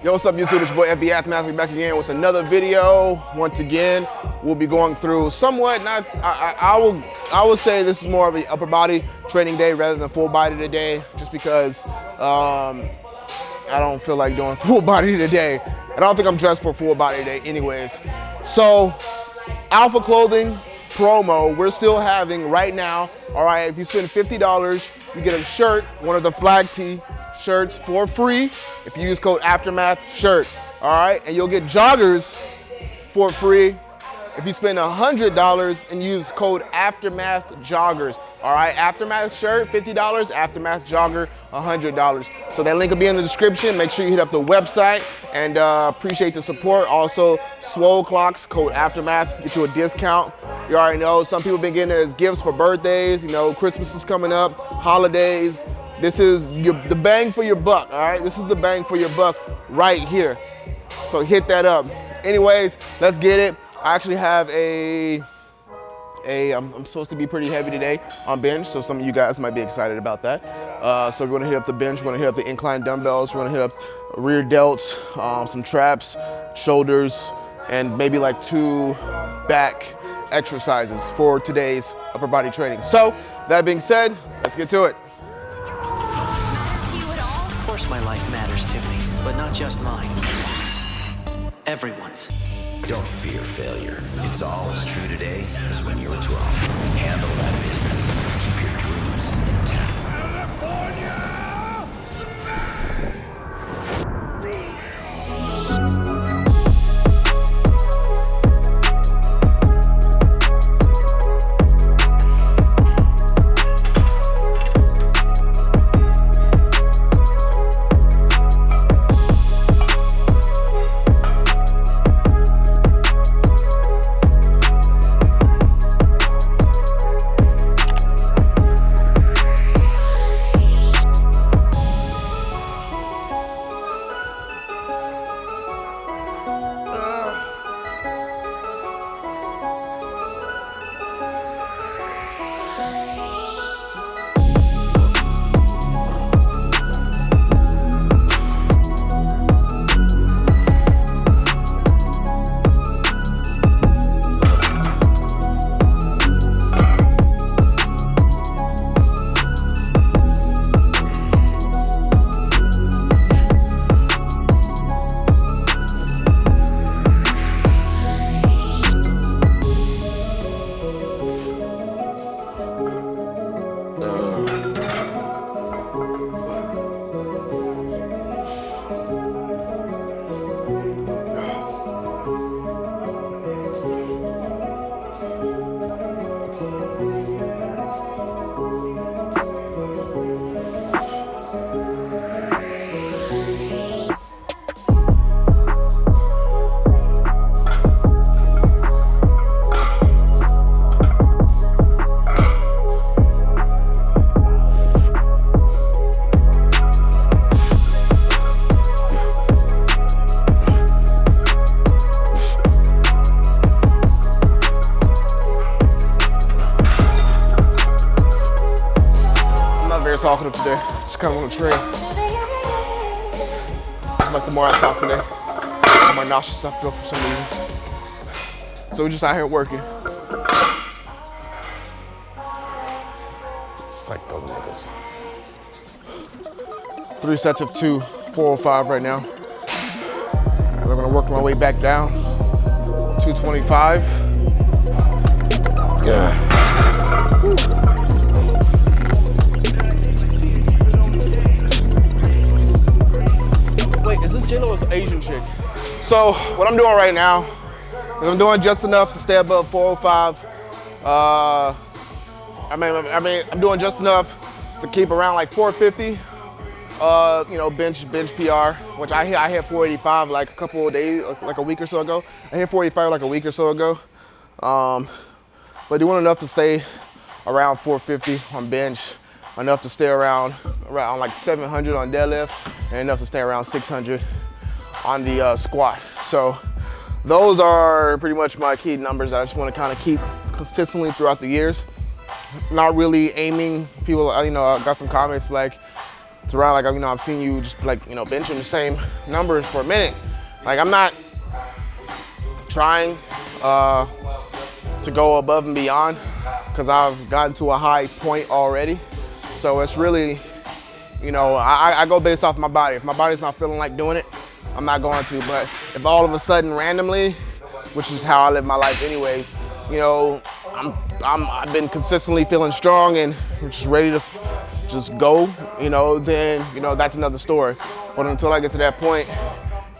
Yo, what's up YouTube? It's your boy FB Aftermath. We back again with another video. Once again, we'll be going through somewhat, not, I, I, I will I will say this is more of an upper body training day rather than full body today, just because um, I don't feel like doing full body today. And I don't think I'm dressed for full body today anyways. So, Alpha Clothing promo, we're still having right now, all right, if you spend $50, you get a shirt, one of the flag tee shirts for free if you use code Aftermath shirt. All right, and you'll get joggers for free if you spend a $100 and use code Aftermath Joggers. All right, Aftermath shirt, $50, Aftermath Jogger, a $100. So that link will be in the description. Make sure you hit up the website and uh, appreciate the support. Also, Swole Clocks, code Aftermath, get you a discount. You already know, some people been getting it as gifts for birthdays, you know, Christmas is coming up, holidays, this is your, the bang for your buck, all right? This is the bang for your buck right here. So hit that up. Anyways, let's get it. I actually have a, a I'm, I'm supposed to be pretty heavy today on bench, so some of you guys might be excited about that. Uh, so we're gonna hit up the bench, we're gonna hit up the incline dumbbells, we're gonna hit up rear delts, um, some traps, shoulders, and maybe like two back exercises for today's upper body training. So that being said, let's get to it not just mine. Everyone's. Don't fear failure. It's all as true today as when you were 12. Handle that business. Keep your dreams intact. California! Just kind of on a train. Like the more I talk today, the more nauseous I feel for some reason. So we're just out here working. Psycho niggas. Three sets of two, 405 right now. I'm gonna work my way back down. 225. Yeah. Is Asian chick. So what I'm doing right now is I'm doing just enough to stay above 405. Uh, I mean, I mean, I'm doing just enough to keep around like 450. Uh, you know, bench bench PR, which I hit I hit 485 like a couple of days, like a week or so ago. I hit 485 like a week or so ago. Um, but doing enough to stay around 450 on bench, enough to stay around around like 700 on deadlift, and enough to stay around 600 on the uh, squat. So those are pretty much my key numbers that I just want to kind of keep consistently throughout the years. Not really aiming. People, you know, I got some comments like, Terrell, like, you know, I've seen you just like, you know, benching the same numbers for a minute. Like, I'm not trying uh, to go above and beyond because I've gotten to a high point already. So it's really, you know, I, I go based off my body. If my body's not feeling like doing it, I'm not going to. But if all of a sudden randomly, which is how I live my life anyways, you know, I'm, I'm, I've been consistently feeling strong and just ready to just go, you know, then, you know, that's another story. But until I get to that point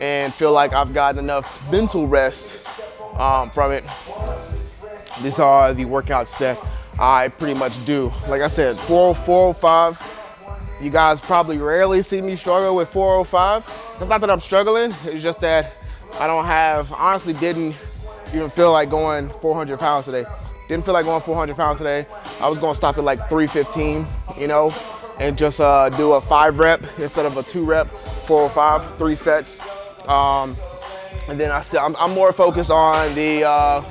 and feel like I've gotten enough mental rest um, from it, these are the workouts that I pretty much do. Like I said, 405, you guys probably rarely see me struggle with 405. It's not that I'm struggling, it's just that I don't have, honestly didn't even feel like going 400 pounds today. Didn't feel like going 400 pounds today. I was gonna stop at like 315, you know, and just uh, do a five rep instead of a two rep, 405, three sets. Um, and then I said, I'm, I'm, more focused on the, uh,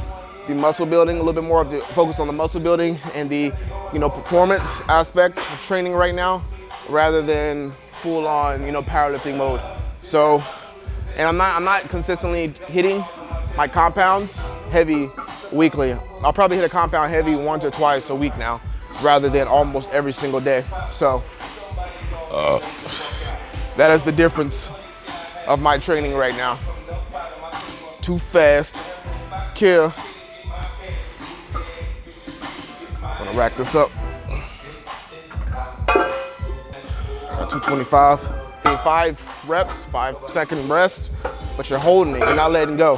the muscle building, a little bit more of the focus on the muscle building and the, you know, performance aspect of training right now, rather than full on, you know, powerlifting mode. So, and I'm not, I'm not consistently hitting my compounds heavy weekly. I'll probably hit a compound heavy once or twice a week now, rather than almost every single day. So, uh, that is the difference of my training right now. Too fast, kill. Rack this up. Got 225. Five reps, five second rest, but you're holding it, you're not letting go.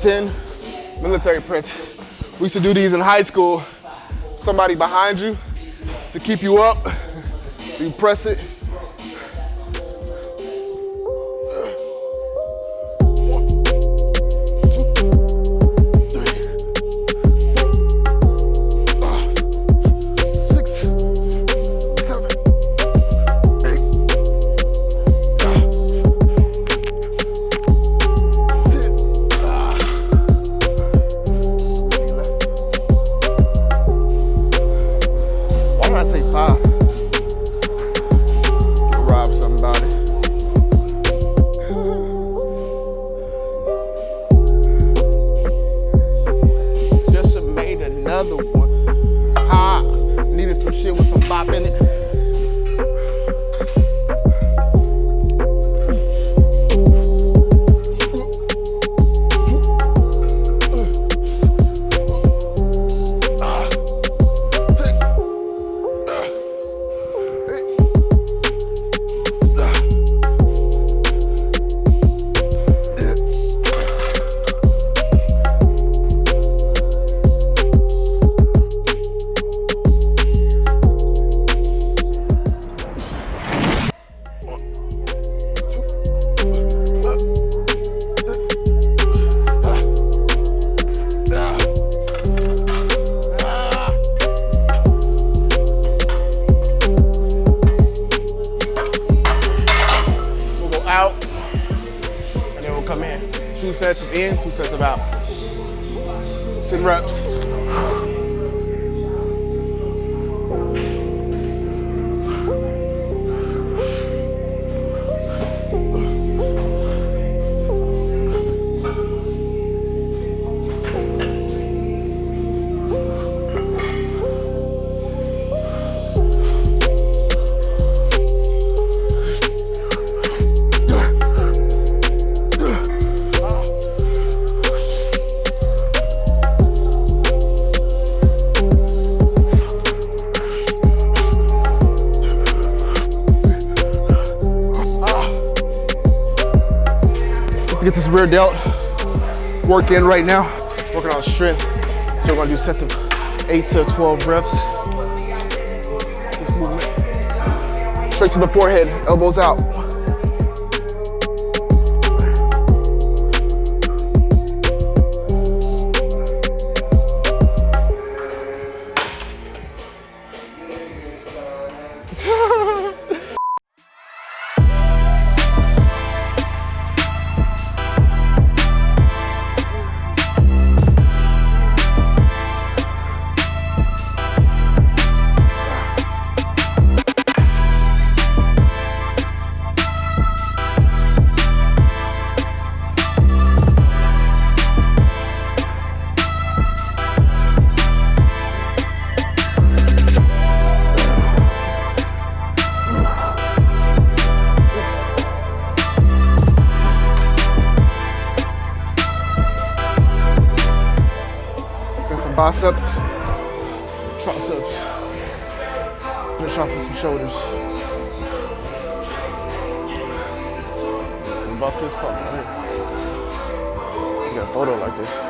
10, military press. We used to do these in high school. Somebody behind you to keep you up. You press it, get this rear delt work in right now, working on strength. So we're gonna do sets of eight to 12 reps. This movement. Straight to the forehead, elbows out. You got a photo like this.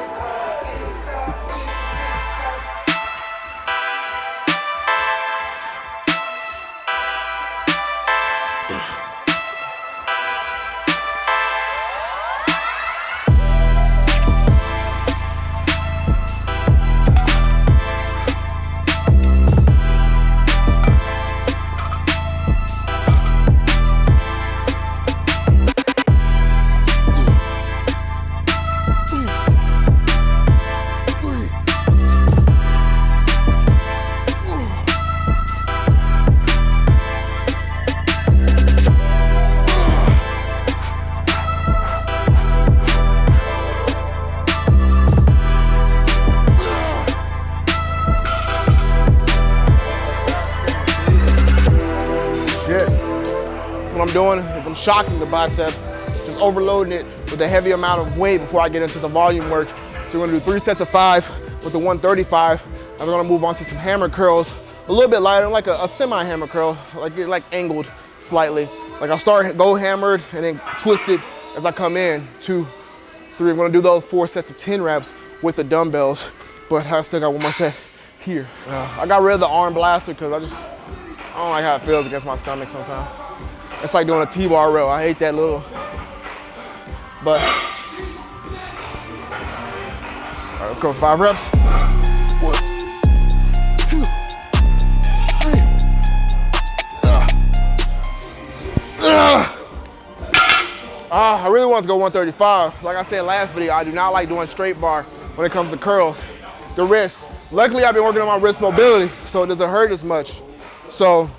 Shocking the biceps, just overloading it with a heavy amount of weight before I get into the volume work. So we're gonna do three sets of five with the 135. And we're gonna move on to some hammer curls, a little bit lighter, like a, a semi-hammer curl, like like angled slightly. Like I'll start, go hammered, and then twist it as I come in. Two, three, I'm gonna do those four sets of 10 reps with the dumbbells, but I still got one more set here. Uh, I got rid of the arm blaster because I just, I don't like how it feels against my stomach sometimes. It's like doing a T-bar row. I hate that little, but. All right, let's go five reps. One, two, three. Uh. Uh, I really want to go 135. Like I said last video, I do not like doing straight bar when it comes to curls. The wrist. Luckily, I've been working on my wrist mobility, so it doesn't hurt as much. So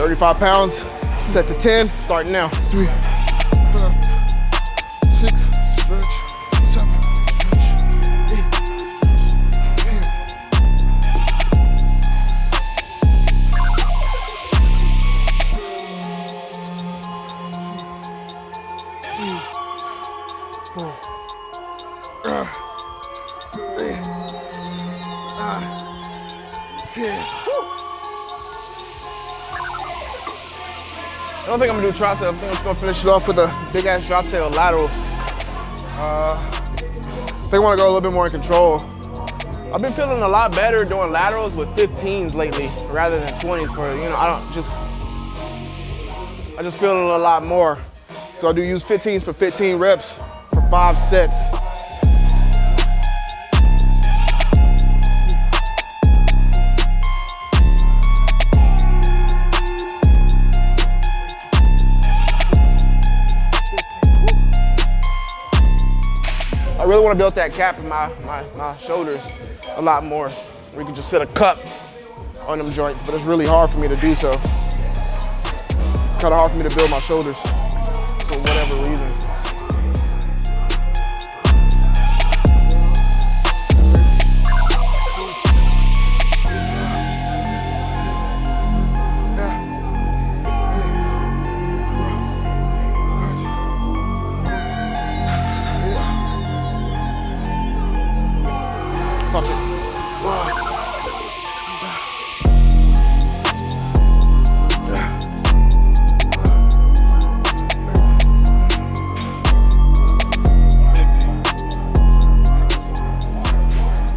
35 pounds, set to 10, starting now. Three, five, don't think I'm gonna do tricep. I think I'm just gonna finish it off with a big ass drop of laterals. Uh, I think I wanna go a little bit more in control. I've been feeling a lot better doing laterals with 15s lately rather than 20s for, you know, I don't just, I just feel a lot more. So I do use 15s for 15 reps for five sets. Really want to build that cap in my, my, my shoulders a lot more. We can just set a cup on them joints, but it's really hard for me to do so. It's kind of hard for me to build my shoulders for whatever I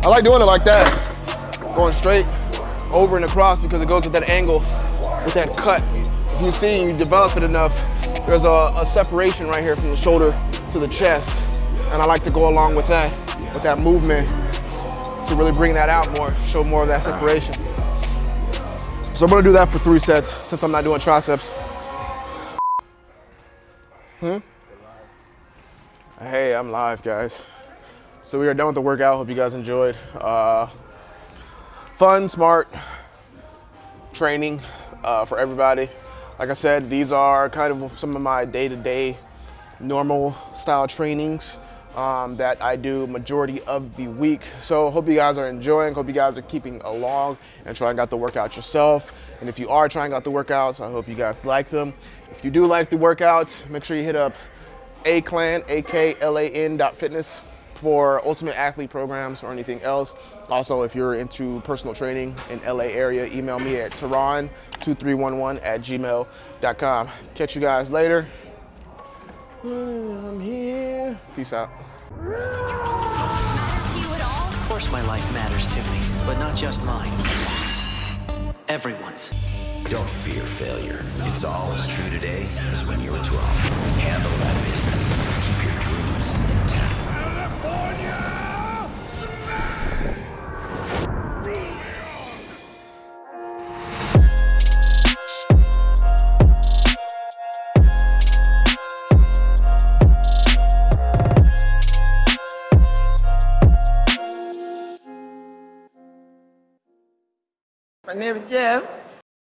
like doing it like that. Going straight over and across because it goes with that angle, with that cut. If you see you develop it enough, there's a, a, separation right here from the shoulder to the chest. And I like to go along with that, with that movement to really bring that out more, show more of that separation. So I'm gonna do that for three sets since I'm not doing triceps. Hmm? Hey, I'm live, guys. So we are done with the workout. Hope you guys enjoyed. Uh, fun, smart training uh, for everybody. Like I said, these are kind of some of my day-to-day normal style trainings um, that I do majority of the week. So hope you guys are enjoying, hope you guys are keeping along and trying out the workouts yourself. And if you are trying out the workouts, I hope you guys like them. If you do like the workouts, make sure you hit up A-Clan, A-K-L-A-N dot fitness for ultimate athlete programs or anything else. Also, if you're into personal training in LA area, email me at tehran2311 at gmail.com. Catch you guys later. I'm here. Peace out. Of course my life matters to me, but not just mine. Everyone's. Don't fear failure. It's all as true today as when you were 12. Handle that business. Keep your dreams intact. My name is Jeff.